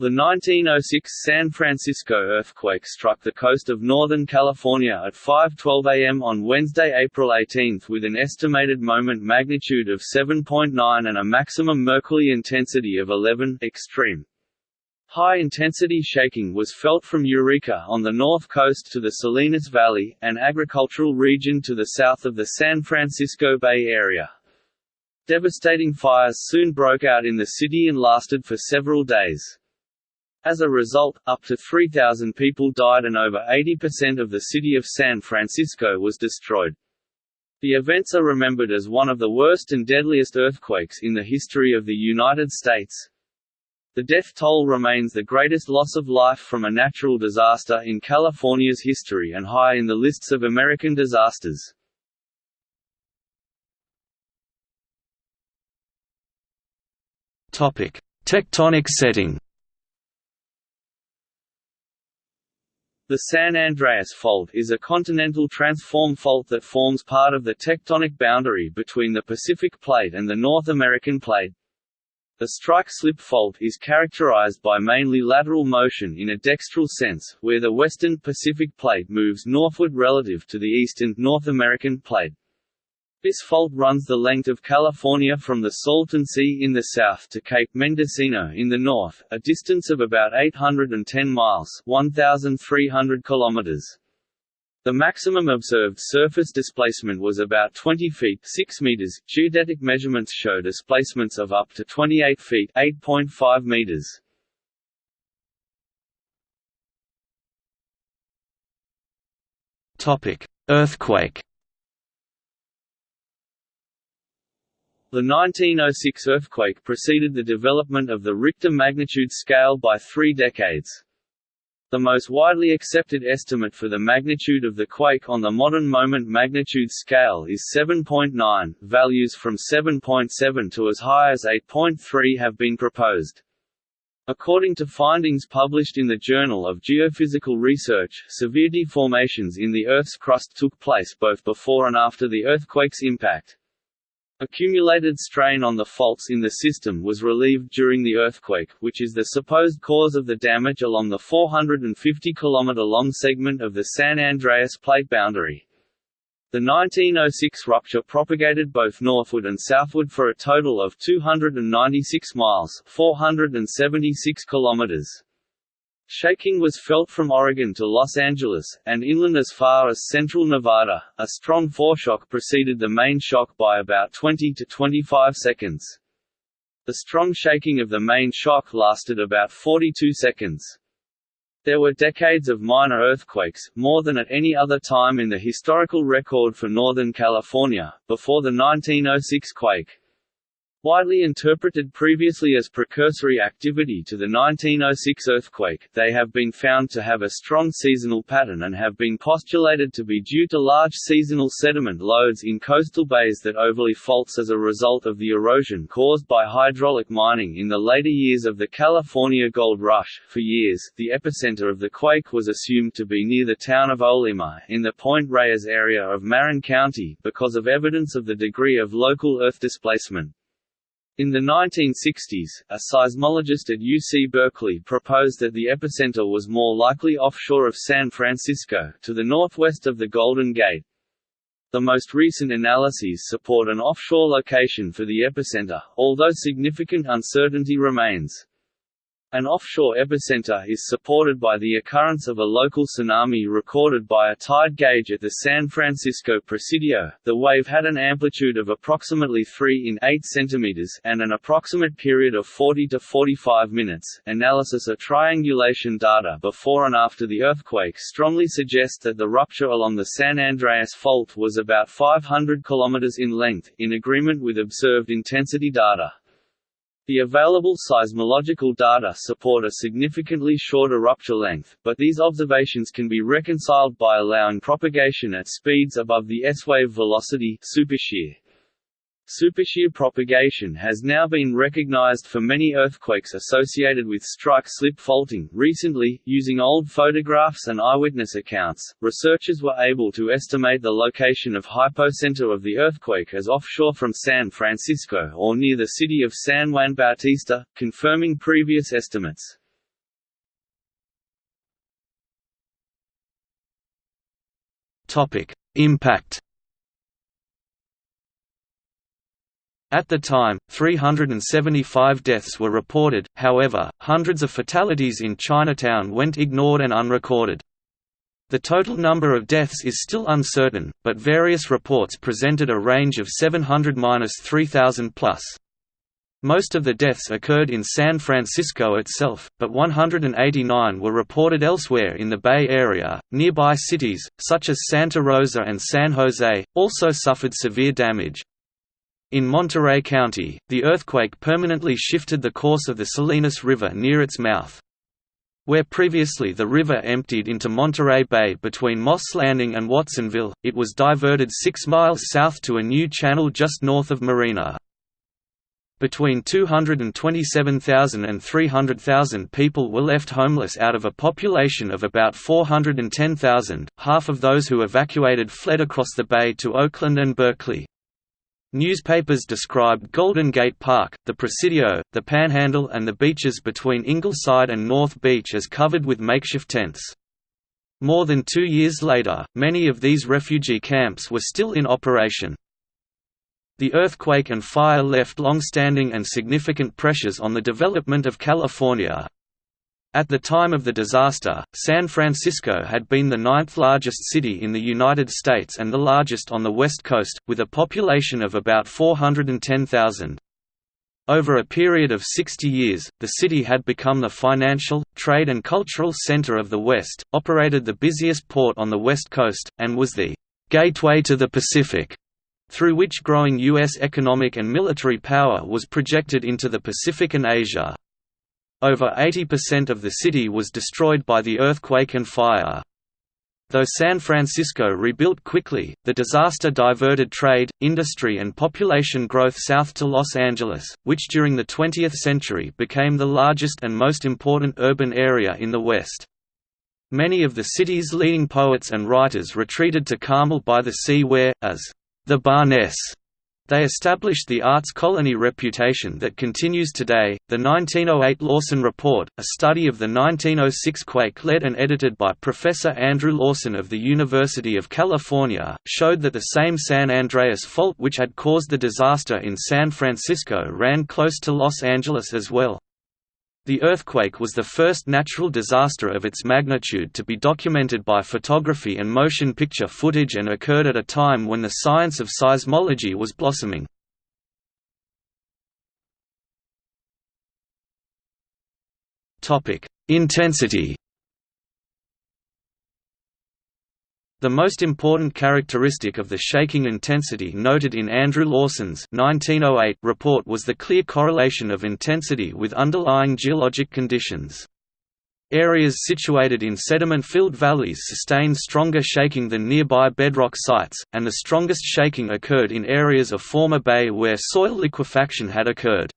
The 1906 San Francisco earthquake struck the coast of Northern California at 5.12 am on Wednesday, April 18 with an estimated moment magnitude of 7.9 and a maximum Mercalli intensity of 11 extreme. High-intensity shaking was felt from Eureka on the north coast to the Salinas Valley, an agricultural region to the south of the San Francisco Bay Area. Devastating fires soon broke out in the city and lasted for several days. As a result, up to 3,000 people died and over 80% of the city of San Francisco was destroyed. The events are remembered as one of the worst and deadliest earthquakes in the history of the United States. The death toll remains the greatest loss of life from a natural disaster in California's history and high in the lists of American disasters. Tectonic setting. The San Andreas Fault is a continental transform fault that forms part of the tectonic boundary between the Pacific Plate and the North American Plate. The strike-slip fault is characterized by mainly lateral motion in a dextral sense, where the western Pacific Plate moves northward relative to the eastern North American Plate. This fault runs the length of California from the Salton Sea in the south to Cape Mendocino in the north, a distance of about 810 miles 1,300 kilometers. The maximum observed surface displacement was about 20 feet 6 meters. Geodetic measurements show displacements of up to 28 feet 8.5 meters. Topic: Earthquake. The 1906 earthquake preceded the development of the Richter magnitude scale by three decades. The most widely accepted estimate for the magnitude of the quake on the modern moment magnitude scale is 7.9. Values from 7.7 to as high as 8.3 have been proposed. According to findings published in the Journal of Geophysical Research, severe deformations in the Earth's crust took place both before and after the earthquake's impact. Accumulated strain on the faults in the system was relieved during the earthquake, which is the supposed cause of the damage along the 450 km long segment of the San Andreas plate boundary. The 1906 rupture propagated both northward and southward for a total of 296 miles 476 kilometers. Shaking was felt from Oregon to Los Angeles, and inland as far as central Nevada. A strong foreshock preceded the main shock by about 20 to 25 seconds. The strong shaking of the main shock lasted about 42 seconds. There were decades of minor earthquakes, more than at any other time in the historical record for Northern California, before the 1906 quake. Widely interpreted previously as precursory activity to the 1906 earthquake, they have been found to have a strong seasonal pattern and have been postulated to be due to large seasonal sediment loads in coastal bays that overlay faults as a result of the erosion caused by hydraulic mining in the later years of the California Gold Rush. For years, the epicenter of the quake was assumed to be near the town of Olema, in the Point Reyes area of Marin County, because of evidence of the degree of local earth displacement. In the 1960s, a seismologist at UC Berkeley proposed that the epicenter was more likely offshore of San Francisco, to the northwest of the Golden Gate. The most recent analyses support an offshore location for the epicenter, although significant uncertainty remains. An offshore epicenter is supported by the occurrence of a local tsunami recorded by a tide gauge at the San Francisco Presidio. The wave had an amplitude of approximately 3 in 8 cm and an approximate period of 40 to 45 minutes. Analysis of triangulation data before and after the earthquake strongly suggests that the rupture along the San Andreas Fault was about 500 km in length, in agreement with observed intensity data. The available seismological data support a significantly shorter rupture length, but these observations can be reconciled by allowing propagation at speeds above the S-wave velocity supershear. Supershear propagation has now been recognized for many earthquakes associated with strike-slip faulting. Recently, using old photographs and eyewitness accounts, researchers were able to estimate the location of hypocenter of the earthquake as offshore from San Francisco or near the city of San Juan Bautista, confirming previous estimates. Topic: Impact At the time, 375 deaths were reported, however, hundreds of fatalities in Chinatown went ignored and unrecorded. The total number of deaths is still uncertain, but various reports presented a range of 700–3000 plus. Most of the deaths occurred in San Francisco itself, but 189 were reported elsewhere in the Bay Area. Nearby cities, such as Santa Rosa and San Jose, also suffered severe damage. In Monterey County, the earthquake permanently shifted the course of the Salinas River near its mouth. Where previously the river emptied into Monterey Bay between Moss Landing and Watsonville, it was diverted six miles south to a new channel just north of Marina. Between 227,000 and 300,000 people were left homeless out of a population of about 410,000, half of those who evacuated fled across the bay to Oakland and Berkeley. Newspapers described Golden Gate Park, the Presidio, the Panhandle and the beaches between Ingleside and North Beach as covered with makeshift tents. More than two years later, many of these refugee camps were still in operation. The earthquake and fire left long-standing and significant pressures on the development of California, at the time of the disaster, San Francisco had been the ninth largest city in the United States and the largest on the West Coast, with a population of about 410,000. Over a period of 60 years, the city had become the financial, trade and cultural center of the West, operated the busiest port on the West Coast, and was the «gateway to the Pacific», through which growing U.S. economic and military power was projected into the Pacific and Asia. Over 80% of the city was destroyed by the earthquake and fire. Though San Francisco rebuilt quickly, the disaster diverted trade, industry and population growth south to Los Angeles, which during the 20th century became the largest and most important urban area in the West. Many of the city's leading poets and writers retreated to Carmel by the sea where, as the Barness they established the arts colony reputation that continues today. The 1908 Lawson Report, a study of the 1906 quake led and edited by Professor Andrew Lawson of the University of California, showed that the same San Andreas fault which had caused the disaster in San Francisco ran close to Los Angeles as well. The earthquake was the first natural disaster of its magnitude to be documented by photography and motion picture footage and occurred at a time when the science of seismology was blossoming. Intensity The most important characteristic of the shaking intensity noted in Andrew Lawson's 1908 report was the clear correlation of intensity with underlying geologic conditions. Areas situated in sediment-filled valleys sustained stronger shaking than nearby bedrock sites, and the strongest shaking occurred in areas of former bay where soil liquefaction had occurred.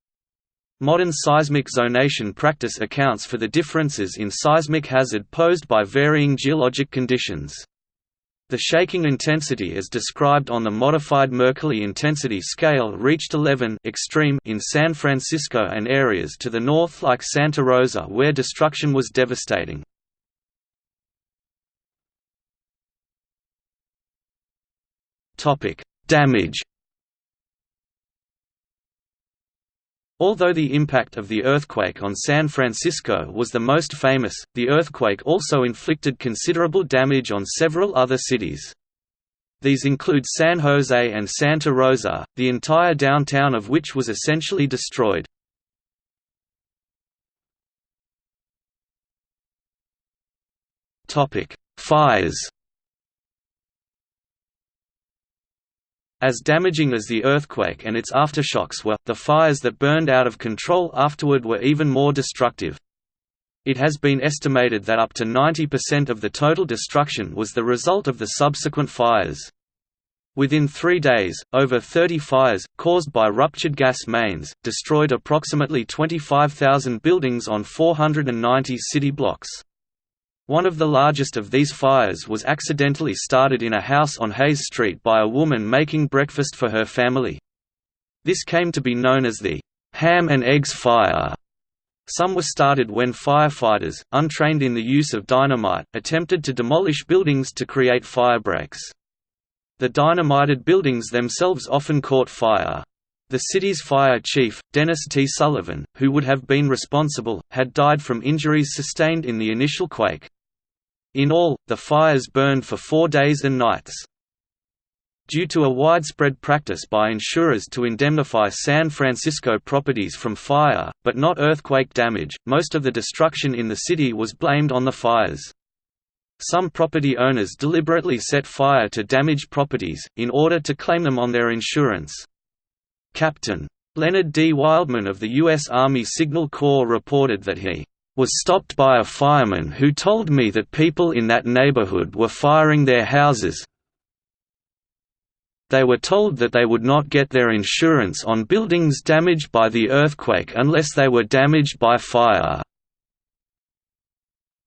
Modern seismic zonation practice accounts for the differences in seismic hazard posed by varying geologic conditions. The shaking intensity as described on the modified Mercalli intensity scale reached 11 extreme in San Francisco and areas to the north like Santa Rosa where destruction was devastating. Damage Although the impact of the earthquake on San Francisco was the most famous, the earthquake also inflicted considerable damage on several other cities. These include San Jose and Santa Rosa, the entire downtown of which was essentially destroyed. Fires As damaging as the earthquake and its aftershocks were, the fires that burned out of control afterward were even more destructive. It has been estimated that up to 90% of the total destruction was the result of the subsequent fires. Within three days, over 30 fires, caused by ruptured gas mains, destroyed approximately 25,000 buildings on 490 city blocks. One of the largest of these fires was accidentally started in a house on Hayes Street by a woman making breakfast for her family. This came to be known as the ham and eggs fire. Some were started when firefighters, untrained in the use of dynamite, attempted to demolish buildings to create firebreaks. The dynamited buildings themselves often caught fire. The city's fire chief, Dennis T. Sullivan, who would have been responsible, had died from injuries sustained in the initial quake. In all, the fires burned for four days and nights. Due to a widespread practice by insurers to indemnify San Francisco properties from fire, but not earthquake damage, most of the destruction in the city was blamed on the fires. Some property owners deliberately set fire to damaged properties, in order to claim them on their insurance. Captain. Leonard D. Wildman of the U.S. Army Signal Corps reported that he was stopped by a fireman who told me that people in that neighborhood were firing their houses. They were told that they would not get their insurance on buildings damaged by the earthquake unless they were damaged by fire.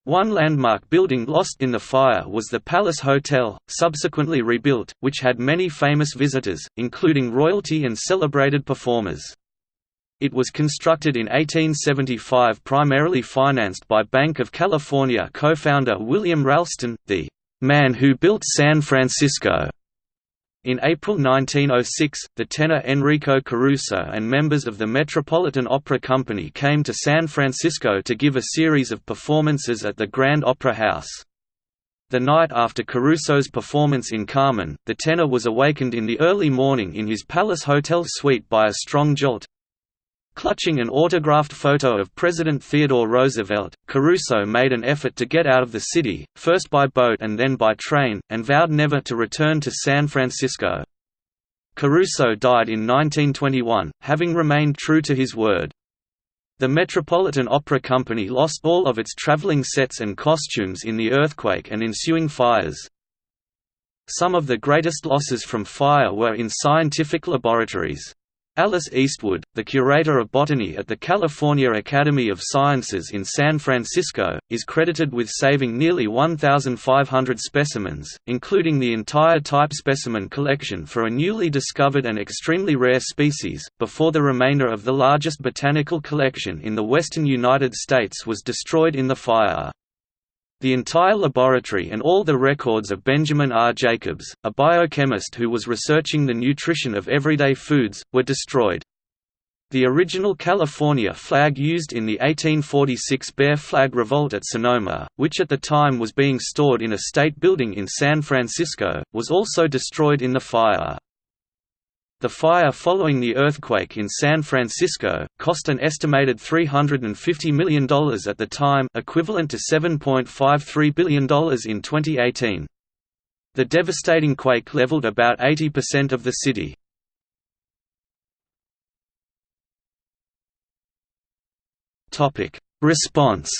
One landmark building lost in the fire was the Palace Hotel, subsequently rebuilt, which had many famous visitors, including royalty and celebrated performers. It was constructed in 1875 primarily financed by Bank of California co-founder William Ralston, the "'man who built San Francisco' In April 1906, the tenor Enrico Caruso and members of the Metropolitan Opera Company came to San Francisco to give a series of performances at the Grand Opera House. The night after Caruso's performance in Carmen, the tenor was awakened in the early morning in his Palace Hotel suite by a strong jolt, Clutching an autographed photo of President Theodore Roosevelt, Caruso made an effort to get out of the city, first by boat and then by train, and vowed never to return to San Francisco. Caruso died in 1921, having remained true to his word. The Metropolitan Opera Company lost all of its traveling sets and costumes in the earthquake and ensuing fires. Some of the greatest losses from fire were in scientific laboratories. Alice Eastwood, the curator of botany at the California Academy of Sciences in San Francisco, is credited with saving nearly 1,500 specimens, including the entire type specimen collection for a newly discovered and extremely rare species, before the remainder of the largest botanical collection in the western United States was destroyed in the fire. The entire laboratory and all the records of Benjamin R. Jacobs, a biochemist who was researching the nutrition of everyday foods, were destroyed. The original California flag used in the 1846 Bear Flag Revolt at Sonoma, which at the time was being stored in a state building in San Francisco, was also destroyed in the fire. The fire following the earthquake in San Francisco, cost an estimated $350 million at the time equivalent to $7.53 billion in 2018. The devastating quake leveled about 80% of the city. Response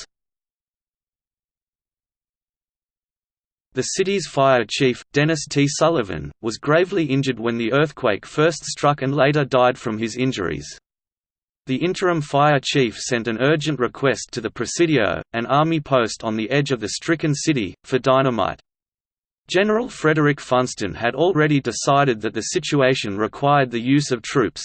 The city's fire chief, Dennis T. Sullivan, was gravely injured when the earthquake first struck and later died from his injuries. The interim fire chief sent an urgent request to the Presidio, an army post on the edge of the stricken city, for dynamite. General Frederick Funston had already decided that the situation required the use of troops.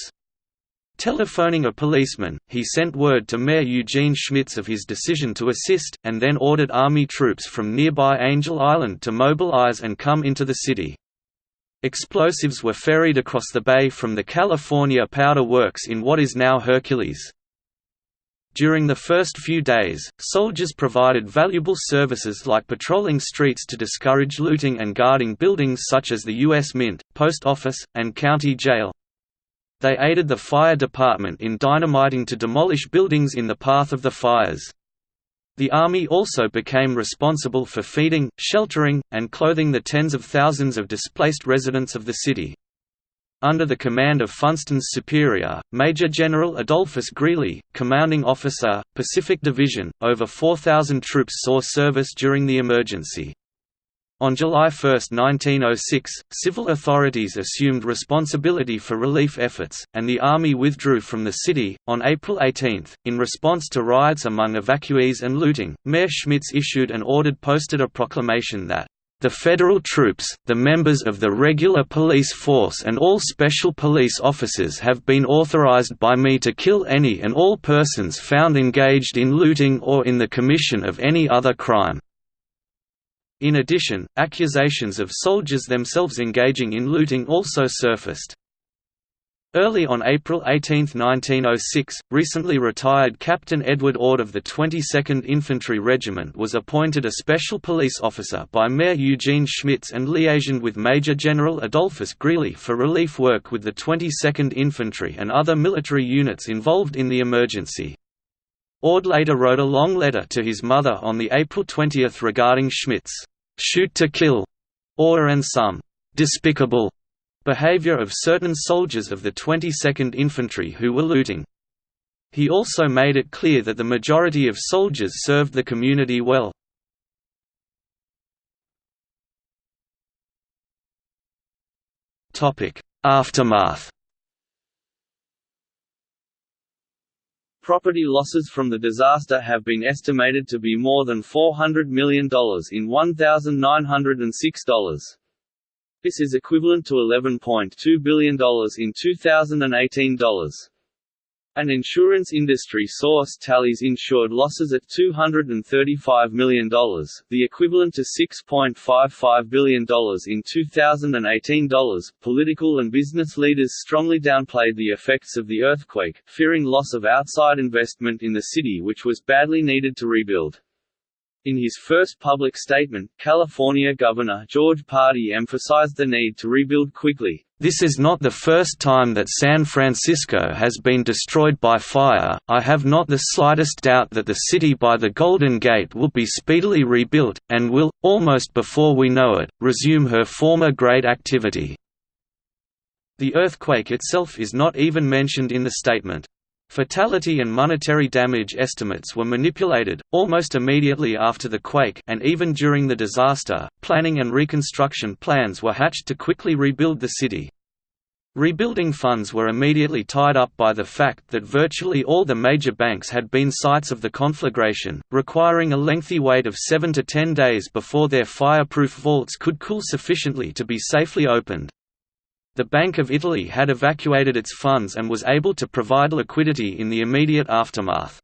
Telephoning a policeman, he sent word to Mayor Eugene Schmitz of his decision to assist, and then ordered Army troops from nearby Angel Island to mobilize and come into the city. Explosives were ferried across the bay from the California Powder Works in what is now Hercules. During the first few days, soldiers provided valuable services like patrolling streets to discourage looting and guarding buildings such as the U.S. Mint, Post Office, and County Jail. They aided the fire department in dynamiting to demolish buildings in the path of the fires. The Army also became responsible for feeding, sheltering, and clothing the tens of thousands of displaced residents of the city. Under the command of Funston's superior, Major General Adolphus Greely, commanding officer, Pacific Division, over 4,000 troops saw service during the emergency. On July 1, 1906, civil authorities assumed responsibility for relief efforts, and the Army withdrew from the city. On April 18, in response to riots among evacuees and looting, Mayor Schmitz issued and ordered posted a proclamation that, The federal troops, the members of the regular police force and all special police officers have been authorized by me to kill any and all persons found engaged in looting or in the commission of any other crime." In addition, accusations of soldiers themselves engaging in looting also surfaced. Early on April 18, 1906, recently retired Captain Edward Ord of the 22nd Infantry Regiment was appointed a special police officer by Mayor Eugene Schmitz and liaisoned with Major General Adolphus Greely for relief work with the 22nd Infantry and other military units involved in the emergency. Ord later wrote a long letter to his mother on the April 20 regarding Schmitz' shoot to kill order and some despicable behavior of certain soldiers of the 22nd Infantry who were looting. He also made it clear that the majority of soldiers served the community well. Aftermath Property losses from the disaster have been estimated to be more than $400 million in $1,906. This is equivalent to $11.2 billion in 2018 dollars. An insurance industry source tallies insured losses at $235 million, the equivalent to $6.55 billion in 2018 dollars. Political and business leaders strongly downplayed the effects of the earthquake, fearing loss of outside investment in the city which was badly needed to rebuild. In his first public statement, California Governor George Pardee emphasized the need to rebuild quickly. This is not the first time that San Francisco has been destroyed by fire, I have not the slightest doubt that the city by the Golden Gate will be speedily rebuilt, and will, almost before we know it, resume her former great activity." The earthquake itself is not even mentioned in the statement. Fatality and monetary damage estimates were manipulated, almost immediately after the quake and even during the disaster, planning and reconstruction plans were hatched to quickly rebuild the city. Rebuilding funds were immediately tied up by the fact that virtually all the major banks had been sites of the conflagration, requiring a lengthy wait of 7 to 10 days before their fireproof vaults could cool sufficiently to be safely opened. The Bank of Italy had evacuated its funds and was able to provide liquidity in the immediate aftermath.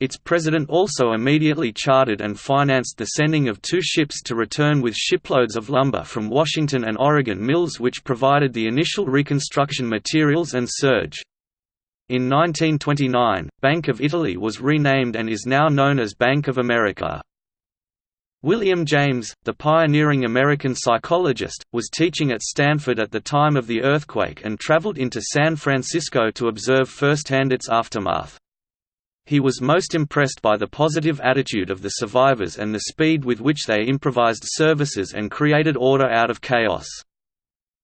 Its president also immediately chartered and financed the sending of two ships to return with shiploads of lumber from Washington and Oregon mills which provided the initial reconstruction materials and surge. In 1929, Bank of Italy was renamed and is now known as Bank of America. William James, the pioneering American psychologist, was teaching at Stanford at the time of the earthquake and traveled into San Francisco to observe firsthand its aftermath. He was most impressed by the positive attitude of the survivors and the speed with which they improvised services and created order out of chaos.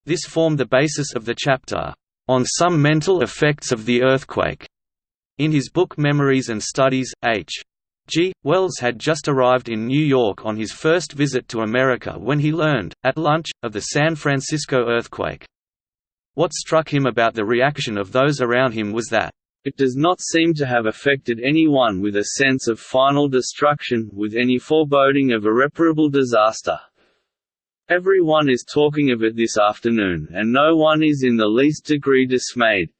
This formed the basis of the chapter, "...on some mental effects of the earthquake." In his book Memories and Studies, H. G. Wells had just arrived in New York on his first visit to America when he learned, at lunch, of the San Francisco earthquake. What struck him about the reaction of those around him was that, "...it does not seem to have affected anyone with a sense of final destruction, with any foreboding of irreparable disaster. Everyone is talking of it this afternoon and no one is in the least degree dismayed,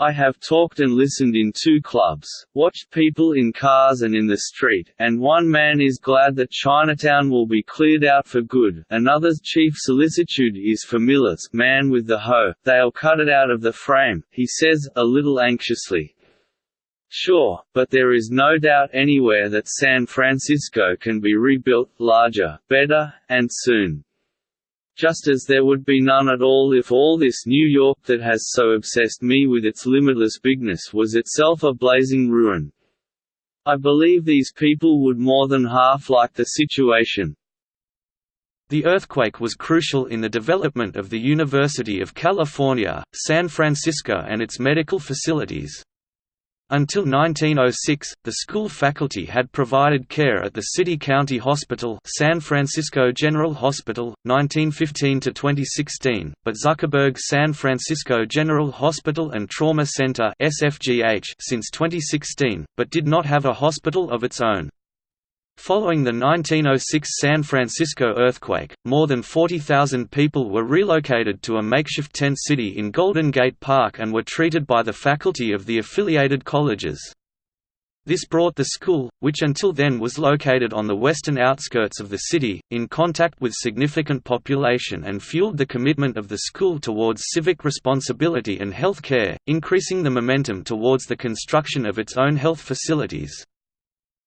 I have talked and listened in two clubs, watched people in cars and in the street, and one man is glad that Chinatown will be cleared out for good, another's chief solicitude is for Millet's man with the hoe, they'll cut it out of the frame, he says, a little anxiously. Sure, but there is no doubt anywhere that San Francisco can be rebuilt, larger, better, and soon just as there would be none at all if all this New York that has so obsessed me with its limitless bigness was itself a blazing ruin. I believe these people would more than half like the situation. The earthquake was crucial in the development of the University of California, San Francisco and its medical facilities. Until 1906, the school faculty had provided care at the City County Hospital San Francisco General Hospital, 1915–2016, but Zuckerberg San Francisco General Hospital and Trauma Center SFGH since 2016, but did not have a hospital of its own. Following the 1906 San Francisco earthquake, more than 40,000 people were relocated to a makeshift tent city in Golden Gate Park and were treated by the faculty of the affiliated colleges. This brought the school, which until then was located on the western outskirts of the city, in contact with significant population and fueled the commitment of the school towards civic responsibility and health care, increasing the momentum towards the construction of its own health facilities.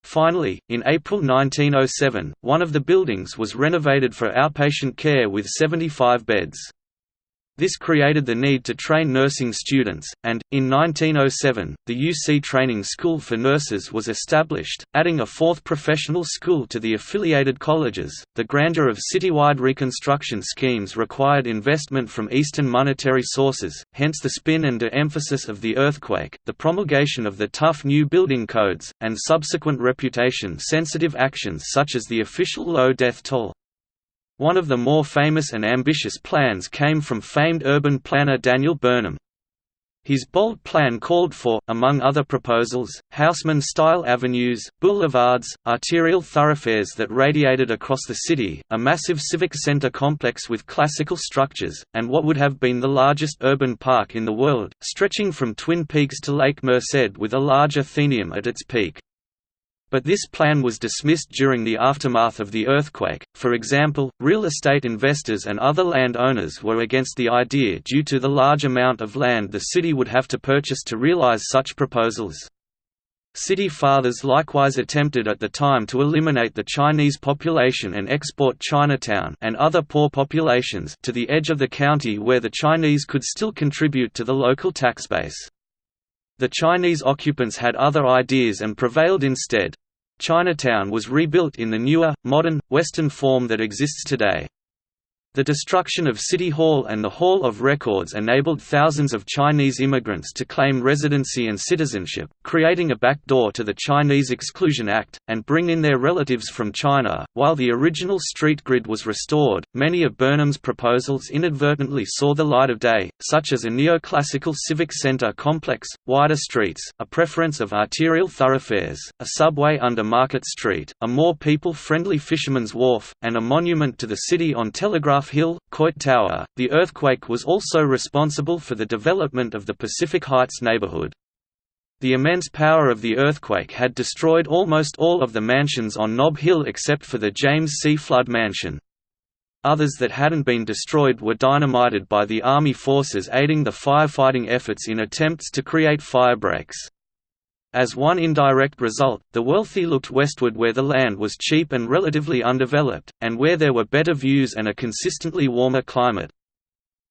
Finally, in April 1907, one of the buildings was renovated for outpatient care with 75 beds. This created the need to train nursing students, and, in 1907, the UC Training School for Nurses was established, adding a fourth professional school to the affiliated colleges. The grandeur of citywide reconstruction schemes required investment from Eastern monetary sources, hence the spin and de-emphasis of the earthquake, the promulgation of the tough new building codes, and subsequent reputation-sensitive actions such as the official low death toll. One of the more famous and ambitious plans came from famed urban planner Daniel Burnham. His bold plan called for, among other proposals, Haussmann-style avenues, boulevards, arterial thoroughfares that radiated across the city, a massive civic center complex with classical structures, and what would have been the largest urban park in the world, stretching from Twin Peaks to Lake Merced with a large Athenaeum at its peak. But this plan was dismissed during the aftermath of the earthquake. For example, real estate investors and other land owners were against the idea due to the large amount of land the city would have to purchase to realize such proposals. City fathers likewise attempted at the time to eliminate the Chinese population and export Chinatown and other poor populations to the edge of the county where the Chinese could still contribute to the local tax base. The Chinese occupants had other ideas and prevailed instead. Chinatown was rebuilt in the newer, modern, Western form that exists today. The destruction of City Hall and the Hall of Records enabled thousands of Chinese immigrants to claim residency and citizenship, creating a backdoor to the Chinese Exclusion Act, and bring in their relatives from China. While the original street grid was restored, many of Burnham's proposals inadvertently saw the light of day, such as a neoclassical civic center complex, wider streets, a preference of arterial thoroughfares, a subway under Market Street, a more people-friendly fisherman's wharf, and a monument to the city on Telegraph Hill, Coit Tower. The earthquake was also responsible for the development of the Pacific Heights neighborhood. The immense power of the earthquake had destroyed almost all of the mansions on Nob Hill except for the James C. Flood Mansion. Others that hadn't been destroyed were dynamited by the Army forces aiding the firefighting efforts in attempts to create firebreaks. As one indirect result, the wealthy looked westward where the land was cheap and relatively undeveloped, and where there were better views and a consistently warmer climate.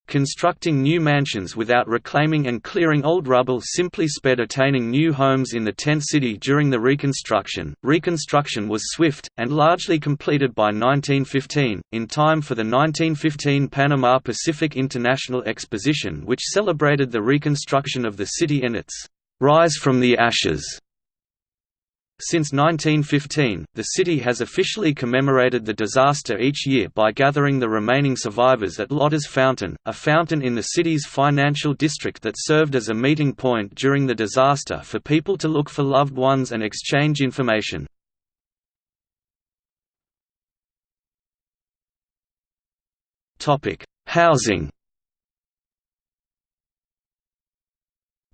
Constructing new mansions without reclaiming and clearing old rubble simply sped attaining new homes in the tent city during the Reconstruction. Reconstruction was swift, and largely completed by 1915, in time for the 1915 Panama Pacific International Exposition which celebrated the reconstruction of the city and its Rise from the Ashes. Since 1915, the city has officially commemorated the disaster each year by gathering the remaining survivors at Lotta's Fountain, a fountain in the city's financial district that served as a meeting point during the disaster for people to look for loved ones and exchange information. Housing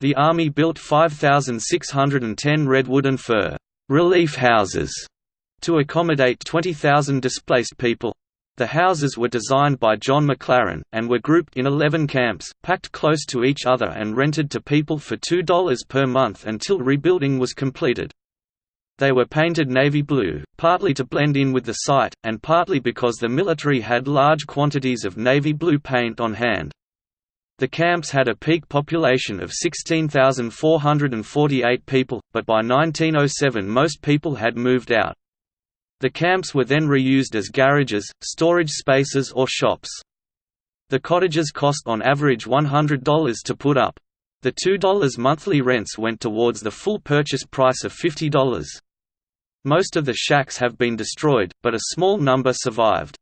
The Army built 5,610 redwood and fir relief houses to accommodate 20,000 displaced people. The houses were designed by John McLaren, and were grouped in 11 camps, packed close to each other and rented to people for $2 per month until rebuilding was completed. They were painted navy blue, partly to blend in with the site, and partly because the military had large quantities of navy blue paint on hand. The camps had a peak population of 16,448 people, but by 1907 most people had moved out. The camps were then reused as garages, storage spaces or shops. The cottages cost on average $100 to put up. The $2 monthly rents went towards the full purchase price of $50. Most of the shacks have been destroyed, but a small number survived.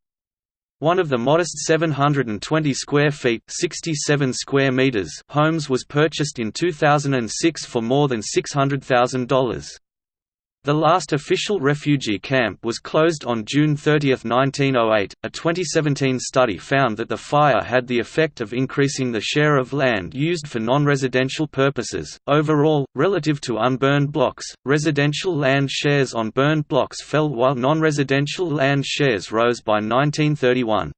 One of the modest 720 square feet 67 square meters homes was purchased in 2006 for more than $600,000. The last official refugee camp was closed on June 30, 1908. A 2017 study found that the fire had the effect of increasing the share of land used for non residential purposes. Overall, relative to unburned blocks, residential land shares on burned blocks fell while non residential land shares rose by 1931.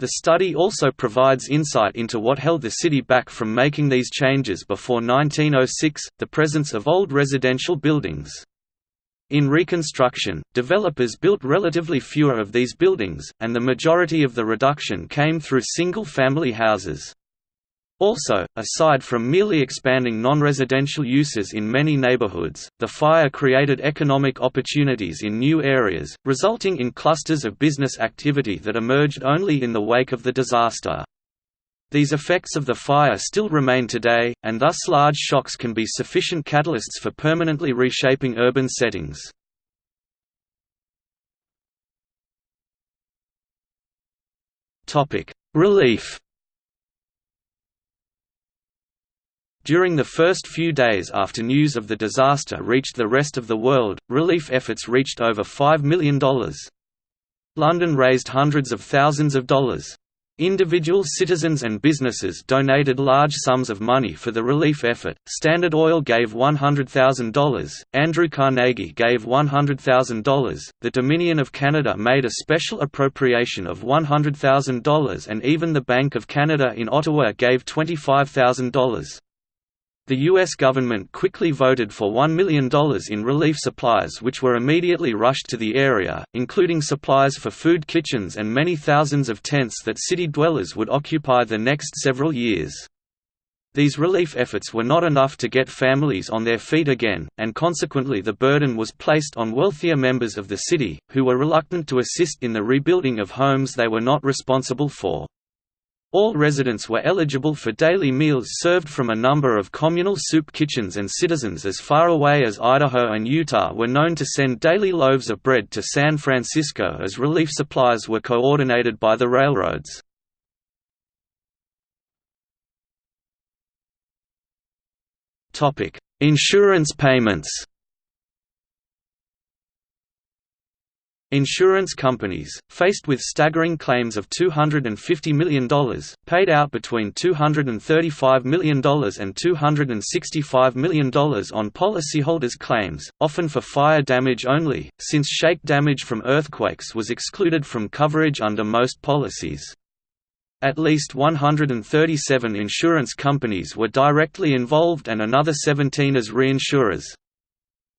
The study also provides insight into what held the city back from making these changes before 1906 the presence of old residential buildings. In reconstruction, developers built relatively fewer of these buildings, and the majority of the reduction came through single-family houses. Also, aside from merely expanding non-residential uses in many neighborhoods, the fire created economic opportunities in new areas, resulting in clusters of business activity that emerged only in the wake of the disaster. These effects of the fire still remain today, and thus large shocks can be sufficient catalysts for permanently reshaping urban settings. Relief During the first few days after news of the disaster reached the rest of the world, relief efforts reached over $5 million. London raised hundreds of thousands of dollars. Individual citizens and businesses donated large sums of money for the relief effort. Standard Oil gave $100,000, Andrew Carnegie gave $100,000, the Dominion of Canada made a special appropriation of $100,000 and even the Bank of Canada in Ottawa gave $25,000. The U.S. government quickly voted for $1 million in relief supplies which were immediately rushed to the area, including supplies for food kitchens and many thousands of tents that city dwellers would occupy the next several years. These relief efforts were not enough to get families on their feet again, and consequently the burden was placed on wealthier members of the city, who were reluctant to assist in the rebuilding of homes they were not responsible for. All residents were eligible for daily meals served from a number of communal soup kitchens and citizens as far away as Idaho and Utah were known to send daily loaves of bread to San Francisco as relief supplies were coordinated by the railroads. Insurance payments Insurance companies, faced with staggering claims of $250 million, paid out between $235 million and $265 million on policyholders' claims, often for fire damage only, since shake damage from earthquakes was excluded from coverage under most policies. At least 137 insurance companies were directly involved and another 17 as reinsurers.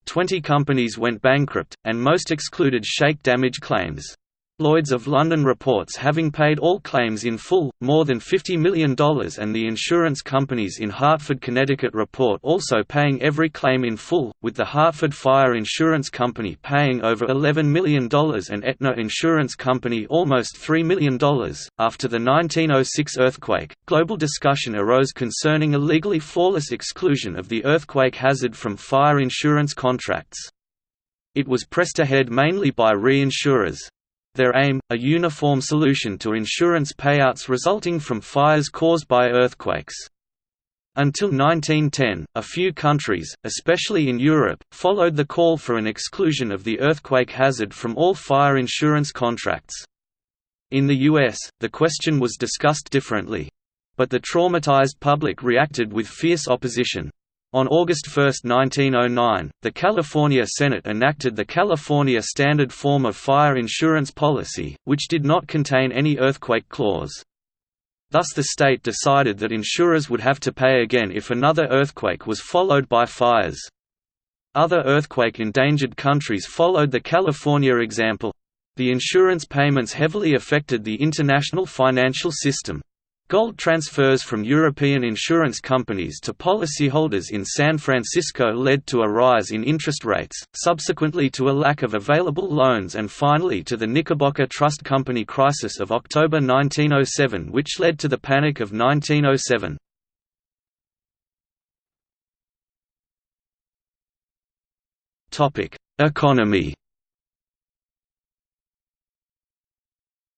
Twenty companies went bankrupt, and most excluded shake damage claims. Lloyd's of London reports having paid all claims in full, more than $50 million and the insurance companies in Hartford, Connecticut report also paying every claim in full, with the Hartford Fire Insurance Company paying over $11 million and Aetna Insurance Company almost $3 million. After the 1906 earthquake, global discussion arose concerning a legally flawless exclusion of the earthquake hazard from fire insurance contracts. It was pressed ahead mainly by reinsurers, their aim, a uniform solution to insurance payouts resulting from fires caused by earthquakes. Until 1910, a few countries, especially in Europe, followed the call for an exclusion of the earthquake hazard from all fire insurance contracts. In the US, the question was discussed differently. But the traumatized public reacted with fierce opposition. On August 1, 1909, the California Senate enacted the California Standard Form of Fire Insurance Policy, which did not contain any earthquake clause. Thus the state decided that insurers would have to pay again if another earthquake was followed by fires. Other earthquake-endangered countries followed the California example. The insurance payments heavily affected the international financial system. Gold transfers from European insurance companies to policyholders in San Francisco led to a rise in interest rates, subsequently to a lack of available loans and finally to the Knickerbocker Trust Company crisis of October 1907 which led to the Panic of 1907. Economy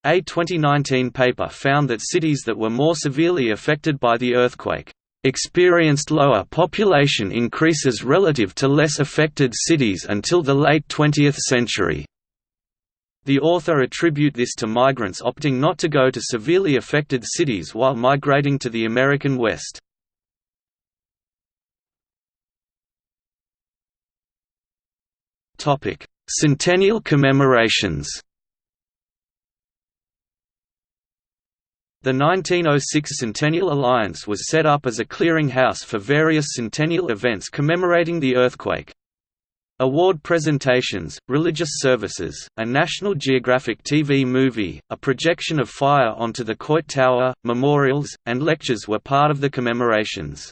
A 2019 paper found that cities that were more severely affected by the earthquake experienced lower population increases relative to less affected cities until the late 20th century. The author attribute this to migrants opting not to go to severely affected cities while migrating to the American West. Centennial commemorations The 1906 Centennial Alliance was set up as a clearinghouse for various centennial events commemorating the earthquake. Award presentations, religious services, a National Geographic TV movie, a projection of fire onto the Coit Tower, memorials, and lectures were part of the commemorations.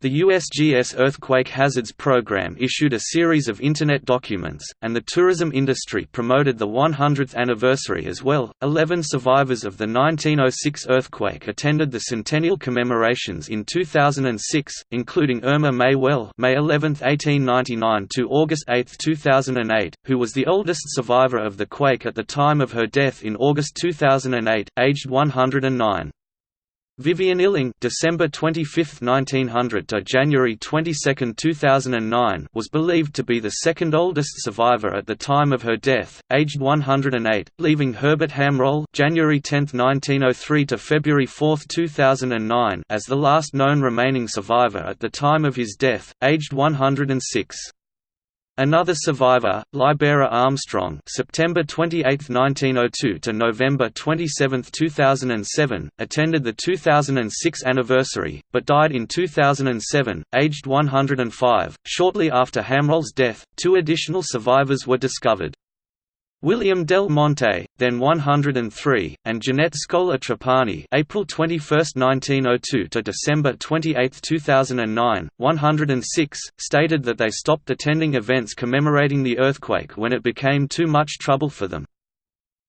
The USGS Earthquake Hazards Program issued a series of Internet documents, and the tourism industry promoted the 100th anniversary as well. Eleven survivors of the 1906 earthquake attended the centennial commemorations in 2006, including Irma Mae Weule May 11, 1899 to August 8, 2008, who was the oldest survivor of the quake at the time of her death in August 2008, aged 109. Vivian Illing December 25, 1900 to January 22, 2009 was believed to be the second oldest survivor at the time of her death, aged 108, leaving Herbert Hamrol January 10, 1903 to February 4, 2009 as the last known remaining survivor at the time of his death, aged 106. Another survivor, Libera Armstrong, September 28, 1902 to November 27, 2007, attended the 2006 anniversary, but died in 2007, aged 105. Shortly after Hamrol's death, two additional survivors were discovered. William Del Monte, then 103, and Jeanette Scola Trapani April 21, 1902 to December 28, 2009, 106, stated that they stopped attending events commemorating the earthquake when it became too much trouble for them.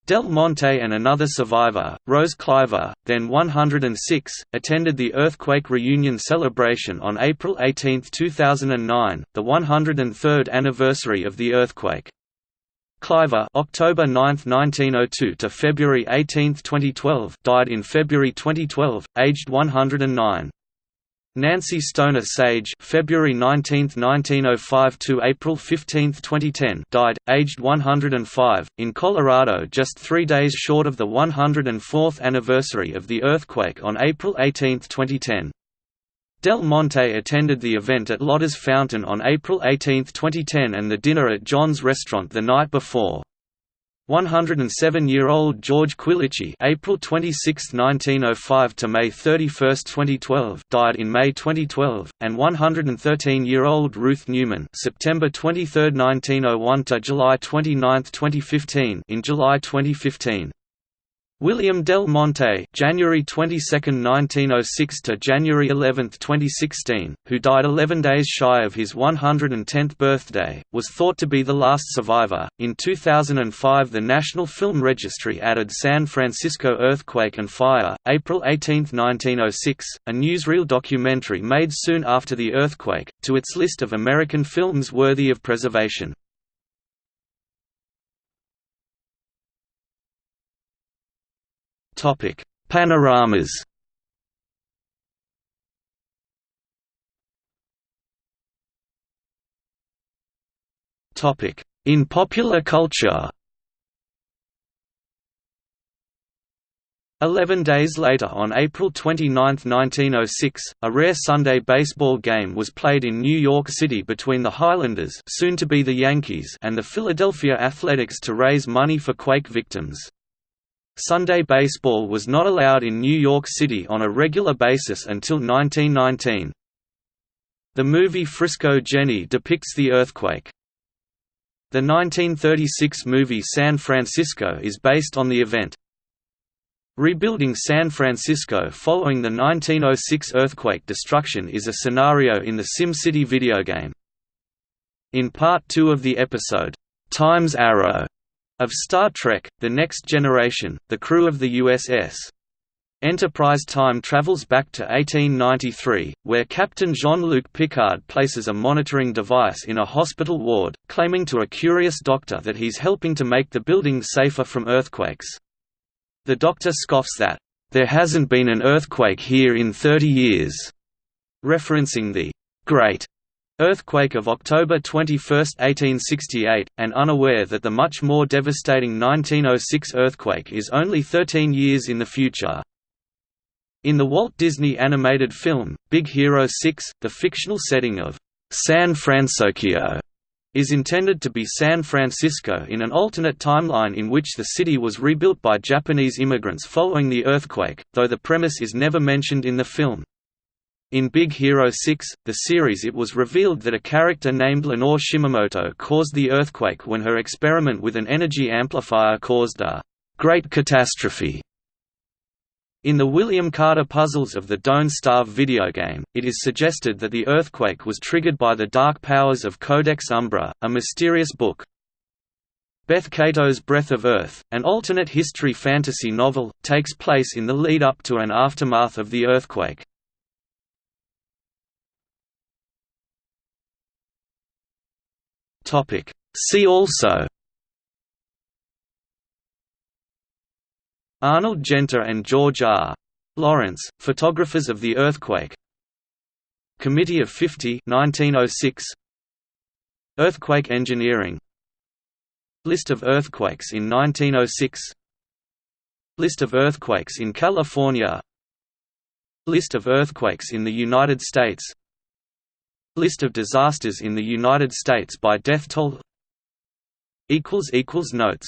Del Monte and another survivor, Rose Cliver, then 106, attended the earthquake reunion celebration on April 18, 2009, the 103rd anniversary of the earthquake. Cliver October 9, 1902 to February 18, 2012 died in February 2012, aged 109. Nancy Stoner Sage February 19, 1905 to April 15, 2010 died, aged 105, in Colorado just three days short of the 104th anniversary of the earthquake on April 18, 2010. Del Monte attended the event at Lotta's Fountain on April 18, 2010 and the dinner at John's Restaurant the night before. 107-year-old George Quilici April 26, 1905 to May 31, 2012 died in May 2012, and 113-year-old Ruth Newman September 23, 1901 to July 29, 2015 in July 2015. William Del Monte January 22, 1906 to January 11, 2016, who died 11 days shy of his 110th birthday, was thought to be the last survivor. In 2005 the National Film Registry added San Francisco Earthquake and Fire, April 18, 1906, a newsreel documentary made soon after the earthquake, to its list of American films worthy of preservation. Topic: Panoramas. Topic: In popular culture. Eleven days later on April 29, 1906, a rare Sunday baseball game was played in New York City between the Highlanders soon to be the Yankees and the Philadelphia Athletics to raise money for quake victims. Sunday baseball was not allowed in New York City on a regular basis until 1919. The movie Frisco Jenny depicts the earthquake. The 1936 movie San Francisco is based on the event. Rebuilding San Francisco following the 1906 earthquake destruction is a scenario in the SimCity video game. In Part 2 of the episode, Time's Arrow, of Star Trek, The Next Generation, the crew of the USS Enterprise time travels back to 1893, where Captain Jean-Luc Picard places a monitoring device in a hospital ward, claiming to a curious doctor that he's helping to make the building safer from earthquakes. The doctor scoffs that, "...there hasn't been an earthquake here in 30 years." referencing the Great Earthquake of October 21, 1868, and unaware that the much more devastating 1906 earthquake is only 13 years in the future. In the Walt Disney animated film, Big Hero 6, the fictional setting of San Francisco is intended to be San Francisco in an alternate timeline in which the city was rebuilt by Japanese immigrants following the earthquake, though the premise is never mentioned in the film. In Big Hero 6, the series it was revealed that a character named Lenore Shimamoto caused the earthquake when her experiment with an energy amplifier caused a «great catastrophe». In the William Carter puzzles of the Don't Starve video game, it is suggested that the earthquake was triggered by the dark powers of Codex Umbra, a mysterious book. Beth Cato's Breath of Earth, an alternate history fantasy novel, takes place in the lead-up to and aftermath of the earthquake. Topic. See also Arnold Genthe and George R. Lawrence, photographers of the earthquake. Committee of 50 1906 Earthquake engineering. List of earthquakes in 1906 List of earthquakes in California. List of earthquakes in the United States List of disasters in the United States by death toll Notes